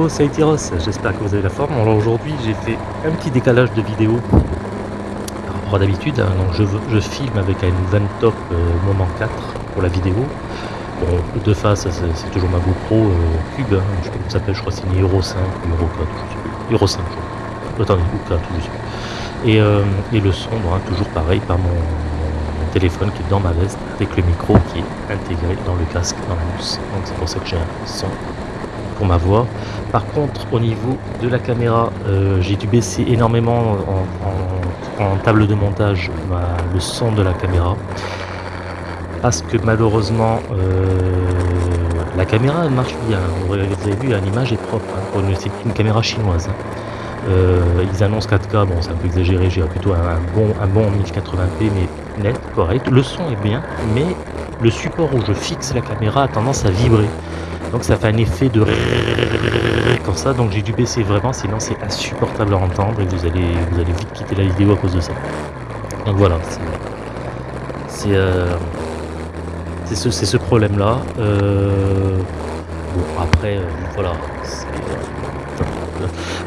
Hello Saïtiros, j'espère que vous avez la forme. Alors aujourd'hui j'ai fait un petit décalage de vidéo par rapport à d'habitude. Hein. Je, filme avec une Ventop euh, Moment 4 pour la vidéo. De face c'est toujours ma GoPro euh, Cube, hein. je sais pas comment ça s'appelle, je crois que c'est une Euro 5 ou Euro 4, je sais plus. Euro 5 je crois. Attendez, ou 4, je sais plus. Et, euh, et le son, hein, toujours pareil par mon, mon, téléphone qui est dans ma veste avec le micro qui est intégré dans le casque, dans la mousse. Donc c'est pour ça que j'ai un son ma voix. Par contre, au niveau de la caméra, euh, j'ai dû baisser énormément en, table de montage le son de la caméra. Parce que malheureusement, euh, la caméra marche bien. Vous avez vu, l'image est propre. Hein. C'est une caméra chinoise. Hein. Euh, ils annoncent 4K, bon c'est un peu exagéré, j'ai plutôt un, bon, un bon 1080p mais net, correct. Le son est bien, mais le support où je fixe la caméra a tendance à vibrer. Donc ça fait un effet de comme ça, donc j'ai dû baisser vraiment, sinon c'est insupportable à entendre et vous allez, vous allez vite quitter la vidéo à cause de ça. Donc voilà, c'est euh, ce, ce problème là. Euh, bon après, voilà,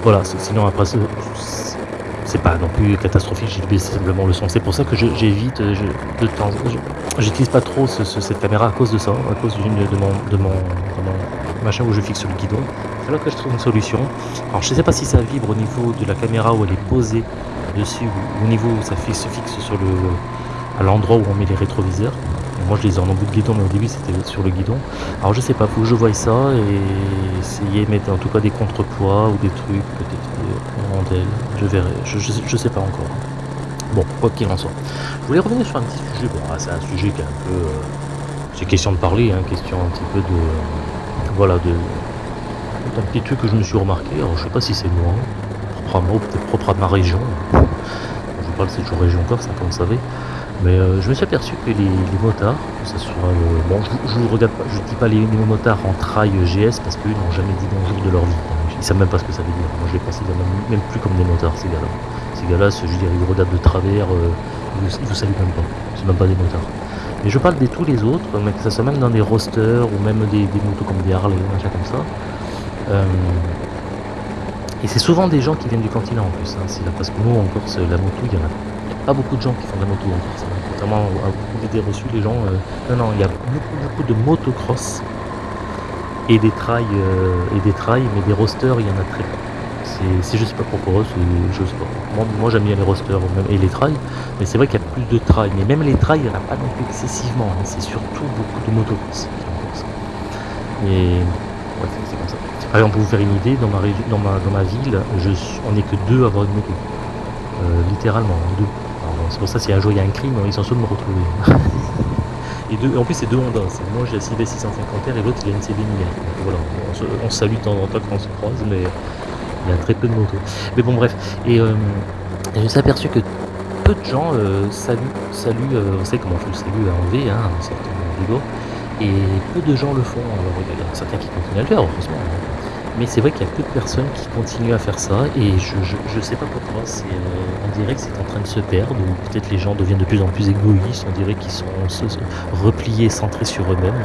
voilà, sinon après c'est pas non plus catastrophique, j'ai baissé simplement le son. C'est pour ça que j'évite de temps. J'utilise pas trop cette caméra à cause de ça, à cause de mon, de mon, machin où je fixe le guidon. C'est que je trouve une solution. Alors je sais pas si ça vibre au niveau de la caméra où elle est posée dessus ou au niveau où ça se fixe sur le à l'endroit où on met les rétroviseurs. Moi je les ai en bout de guidon mais au début c'était sur le guidon. Alors je sais pas, faut que je voie ça et essayer de mettre en tout cas des contrepoids ou des trucs, peut-être des rondelles, je verrai, je, je, sais pas encore. Bon, quoi qu'il en soit. Je voulais revenir sur un petit sujet, bon ah, c'est un sujet qui est un peu... Euh, c'est question de parler, hein, question un petit peu de... voilà, de... un petit truc que je me suis remarqué, alors je sais pas si c'est moi, propre à moi, peut-être propre à ma région. Je parle c'est toujours région Corse, comme vous savez. Mais euh, je me suis aperçu que les, motards, que ça soit bon, je, ne regarde pas, je dis pas les, motards en trail GS parce qu'ils n'ont jamais dit bonjour de leur vie. Ils savent même pas ce que ça veut dire. Moi je les considère même, plus comme des motards ces gars-là. Ces gars-là, je veux dire, ils regardent de travers, euh, ils, vous, vous saluent même pas. C'est même pas des motards. Mais je parle de tous les autres, mais que ça soit même dans des rosters ou même des, motos comme des Harley, machin comme ça. Euh, et c'est souvent des gens qui viennent du continent en plus. Hein, parce que nous en Corse, la moto, il y en a pas beaucoup de gens qui font de la moto en fait. Contrairement à beaucoup d'idées reçues, les gens. Euh, non, non, il y a beaucoup, beaucoup de motocross et des trails, euh, et des trails, mais des rosters, il y en a très peu. C'est, je sais pas pourquoi, je sais pas. Moi, j'aime bien les rosters et les trails, mais c'est vrai qu'il y a plus de trails. Mais même les trails, il n'y en a pas non plus excessivement. Hein. C'est surtout beaucoup de motocross. Et ouais, c'est comme ça. Par exemple, pour vous faire une idée, dans ma, dans ma, dans ma ville, je, on n'est que deux à avoir une moto. Euh, littéralement, deux. C'est pour ça si un jour il y a un crime, ils sont sûrs de me retrouver. et deux, en plus c'est deux Honda, moi j'ai la CB 650R et l'autre il a une CB 1000 voilà, on salue de temps en temps quand on se croise, mais il y a très peu de motos. Mais bon bref, et euh, je me suis aperçu que peu de gens euh, saluent, saluent on sait comment on fait le salut à enlever, hein, en sortant et peu de gens le font, alors il y a certains qui continuent à le faire, heureusement. Hein. Mais c'est vrai qu'il y a peu de personnes qui continuent à faire ça et je ne sais pas pourquoi. Euh, on dirait que c'est en train de se perdre ou peut-être les gens deviennent de plus en plus égoïstes. On dirait qu'ils sont repliés, centrés sur eux-mêmes.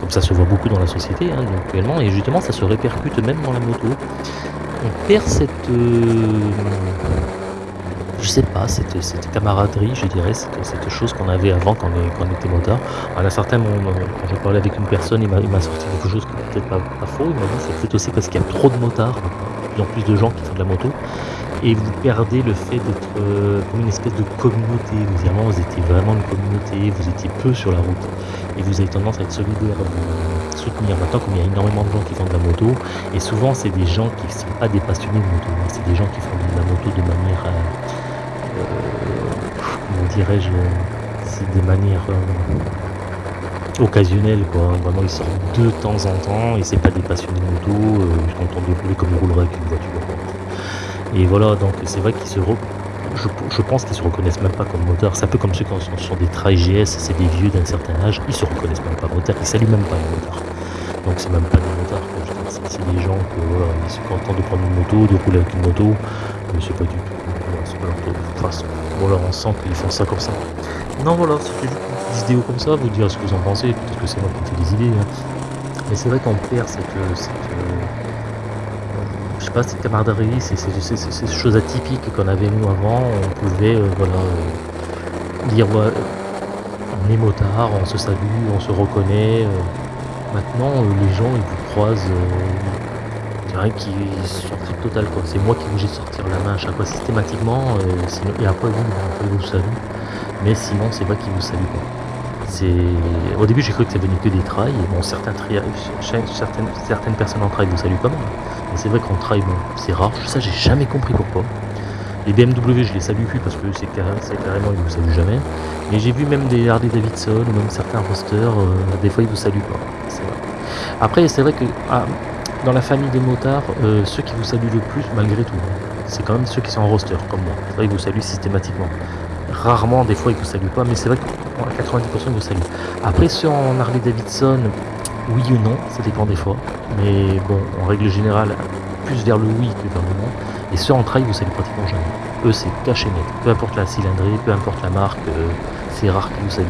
Comme ça se voit beaucoup dans la société hein, actuellement et justement ça se répercute même dans la moto. On perd cette... Euh, je sais pas, cette, camaraderie, je dirais, cette, chose qu'on avait avant quand on, était motard. À un certain moment, quand je parlais avec une personne, il m'a sorti quelque chose qui peut-être pas, faux. Il m'a dit c'est peut-être aussi parce qu'il y a trop de motards, de plus en plus de gens qui font de la moto. Et vous perdez le fait d'être euh, une espèce de communauté. Vous, vous étiez vraiment une communauté, vous étiez peu sur la route. Et vous avez tendance à être solidaire, à soutenir. Maintenant, comme il y a énormément de gens qui font de la moto, et souvent c'est des gens qui ne sont pas des passionnés de moto, c'est des gens qui font de la moto de manière... Euh, comment dirais-je, c'est des manières euh, occasionnelles quoi. Vraiment ils sortent de temps en temps et c'est pas des passionnés de moto, euh, ils sont contents de rouler comme ils rouleraient avec une voiture. Et voilà, donc c'est vrai qu'ils se reconnaissent même pas comme moteurs. C'est un peu comme ceux qui sont des trails GS, c'est des vieux d'un certain âge, ils se reconnaissent même pas moteurs, ils saluent même pas les motards. Donc c'est même pas des motards, c'est des gens ils sont contents de prendre une moto, de rouler avec une moto, mais c'est pas du tout voilà, on sent qu'ils font ça comme ça. Non, voilà, c'était juste une petite vidéo comme ça, vous dire ce que vous en pensez, peut-être que c'est moi qui fais des idées. Hein. Mais c'est vrai qu'on perd cette, cette, sais pas, cette camaraderie, c'est ces choses atypiques qu'on avait nous avant. On pouvait, euh, voilà, euh, dire, on est motard, on se salue, on se reconnaît. maintenant, les gens, ils vous croisent, il y a rien qui total quoi. C'est moi qui obligé de sortir la main à chaque fois systématiquement. sinon, et après vous, vous salue. Mais sinon, c'est moi qui vous salue pas. Au début, j'ai cru que ça venait que des trails. Bon, certains certaines, certaines personnes en trail vous saluent quand même. Mais c'est vrai qu'en trail, bon, c'est rare. Ça, j'ai jamais compris pourquoi. Les BMW, je les salue plus parce que c'est carrément, ils vous saluent jamais. Mais j'ai vu même des Harley Davidson ou même certains rosters, euh, des fois, ils vous saluent pas. Après, c'est vrai que ah, dans la famille des motards, euh, ceux qui vous saluent le plus, malgré tout, c'est quand même ceux qui sont en roster, comme moi. C'est vrai qu'ils vous saluent systématiquement. Rarement, des fois, ils vous saluent pas, mais c'est vrai que 90% vous saluent. Après, ceux en Harley Davidson, oui ou non, ça dépend des fois. Mais bon, en règle générale, plus vers le oui que vers le non. Et ceux en trail, vous saluent pratiquement jamais. Eux, c'est caché net. Peu importe la cylindrée, peu importe la marque, euh, c'est rare qu'ils vous saluent.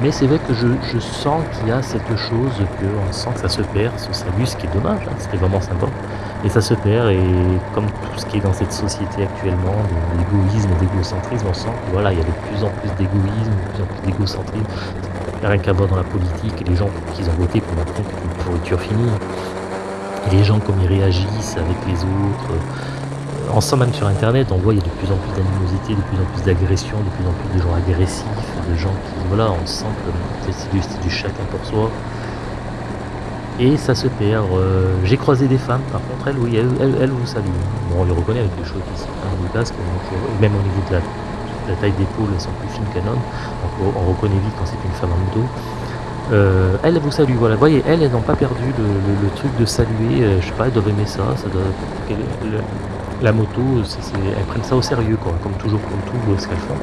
Mais c'est vrai que je, sens qu'il y a cette chose qu'on sent que ça se perd, ce salut, ce qui est dommage, hein, c'était vraiment sympa. Et ça se perd, et comme tout ce qui est dans cette société actuellement, de l'égoïsme et d'égocentrisme, on sent qu'il voilà, y a de plus en plus d'égoïsme, de plus en plus d'égocentrisme. Rien qu'à voir dans la politique, les gens qu'ils ont voté pour montrer qu'une pourriture finie. Et les gens, comme ils réagissent avec les autres. En sent même sur internet, on voit qu'il y a de plus en plus d'animosité, de plus en plus d'agression, de plus en plus de gens agressifs, de gens qui, voilà, on sent que c'est du, du chacun pour soi et ça se perd. Euh, j'ai croisé des femmes, par contre, elles, oui, elles, vous saluent. Bon, on les reconnaît avec des choses qui sont un casque, même au niveau de la, taille d'épaule, elles sont plus fines qu'un homme, donc on, reconnaît vite quand c'est une femme en moto. Euh, elles vous saluent, voilà. Vous voyez, elles, elles n'ont pas perdu le, truc de saluer, euh, je sais pas, elles doivent aimer ça, ça doit, la moto, elles prennent ça au sérieux, comme toujours, comme tout ce qu'elles font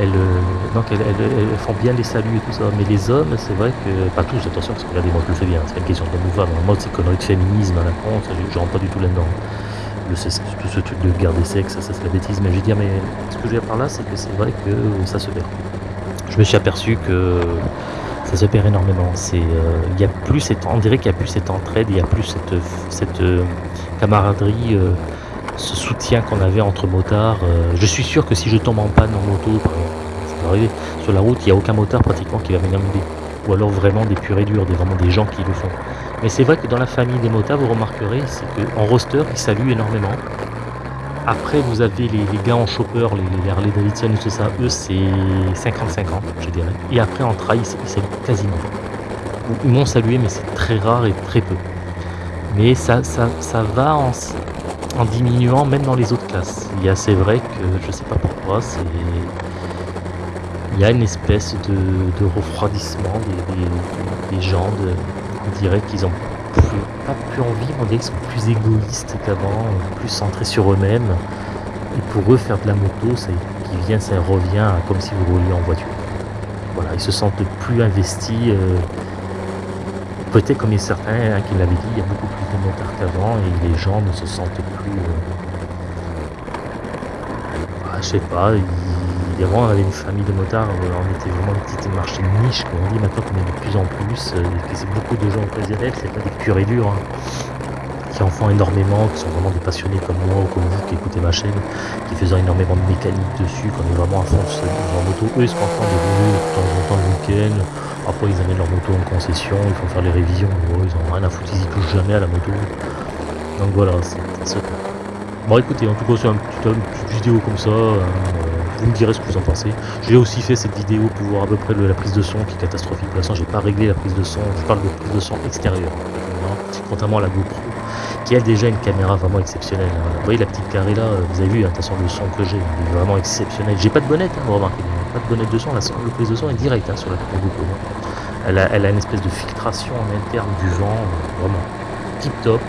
elles, euh, donc elles, font bien les saluts et tout ça. Mais les hommes, c'est vrai que, pas tous, attention, parce que regardez, moi je le fais bien, c'est une question de mouvement. En mode, c'est conneries de féminisme à la con, je, rentre pas du tout là-dedans. tout ce truc de garder sexe, ça, c'est la bêtise. Mais je veux dire, mais ce que je veux dire par là, c'est que c'est vrai que ça se perd. Je me suis aperçu que ça se perd énormément. Euh, y a plus on dirait qu'il n'y a plus cette entraide, il n'y a plus cette, cette euh, camaraderie ce soutien qu'on avait entre motards. Euh, je suis sûr que si je tombe en panne en moto, ça arriver, sur la route, il n'y a aucun motard pratiquement qui va venir m'aider. Ou alors vraiment des purs et durs, des, vraiment des gens qui le font. Mais c'est vrai que dans la famille des motards, vous remarquerez, c'est qu'en roster, ils saluent énormément. Après, vous avez les, gars en chopper, les, Harley Davidson et tout ça, eux, c'est 50-50, je dirais. Et après, en trail, ils saluent quasiment Ils m'ont salué, mais c'est très rare et très peu. Mais ça, ça, ça va en, en diminuant même dans les autres classes. Il y a, c'est vrai que je sais pas pourquoi, c'est il y a une espèce de, refroidissement des, gens, on dirait qu'ils ont pas plus envie, on dirait qu'ils sont plus égoïstes qu'avant, plus centrés sur eux-mêmes. Et pour eux, faire de la moto, vient, ça revient comme si vous rouliez en voiture. Voilà, ils se sentent plus investis. Euh, Peut-être comme certains hein, qui l'avaient dit, il y a beaucoup plus de motards qu'avant et les gens ne se sentent plus. Euh, bah, je sais pas, il, avant on avait une famille de motards, euh, on était vraiment une petite marché niche, comme on dit maintenant qu'on est de plus en plus, euh, que c'est beaucoup de gens occasionnels, c'est pas des purs et durs, hein, qui en font énormément, qui sont vraiment des passionnés comme moi ou comme vous qui écoutez ma chaîne, qui faisant énormément de mécanique dessus, qu'on est vraiment à fond en moto. Eux ils se contentent de rouler de temps en temps le week-end, après, ils amènent leur moto en concession, ils font faire les révisions. ils ont rien à foutre, ils y touchent jamais à la moto. Donc voilà, c'est. Bon, écoutez, en tout cas, c'est une petite vidéo comme ça. Hein, euh, vous me direz ce que vous en pensez. J'ai aussi fait cette vidéo pour voir à peu près la prise de son qui est catastrophique. Pour l'instant, j'ai pas réglé la prise de son. Je parle de prise de son extérieure. contrairement à la GoPro, qui a déjà une caméra vraiment exceptionnelle. Hein. Vous voyez la petite carré là, vous avez vu, attention le son que j'ai, il est vraiment exceptionnel. J'ai pas de bonnette, hein, vous remarquez pas de bonnette de son, le prise de son est direct hein, sur la GoPro. Elle a, elle a, une espèce de filtration en interne du vent, euh, vraiment tip top.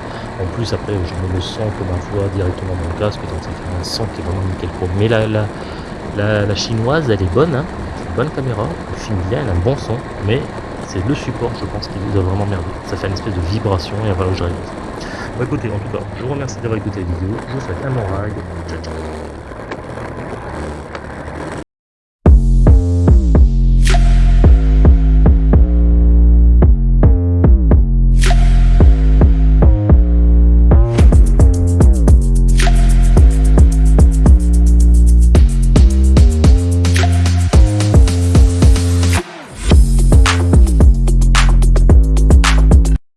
En plus, après, je mets le son comme ma voix directement dans le casque, donc ça fait un son qui est vraiment nickel pro. Mais la, la, la, chinoise, elle est bonne, hein. c'est une bonne caméra, elle filme bien, elle a un bon son, mais c'est le support, je pense, qui vous a vraiment merdé. Ça fait une espèce de vibration et un va où j'arrive. Bon, écoutez, en tout cas, je vous remercie d'avoir écouté la vidéo, je vous souhaite un bon ride, ciao ciao